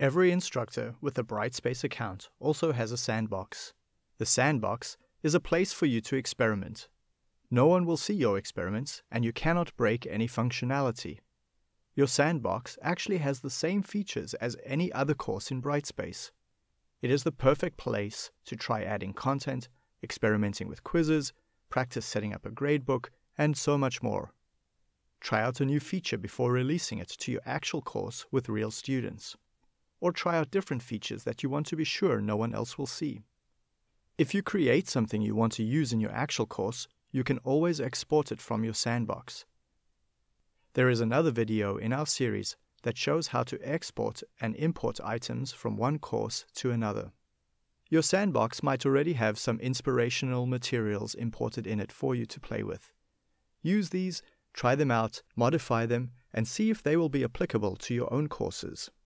Every instructor with a Brightspace account also has a sandbox. The sandbox is a place for you to experiment. No one will see your experiments and you cannot break any functionality. Your sandbox actually has the same features as any other course in Brightspace. It is the perfect place to try adding content, experimenting with quizzes, practice setting up a gradebook, and so much more. Try out a new feature before releasing it to your actual course with real students. Or try out different features that you want to be sure no one else will see. If you create something you want to use in your actual course, you can always export it from your sandbox. There is another video in our series that shows how to export and import items from one course to another. Your sandbox might already have some inspirational materials imported in it for you to play with. Use these, try them out, modify them, and see if they will be applicable to your own courses.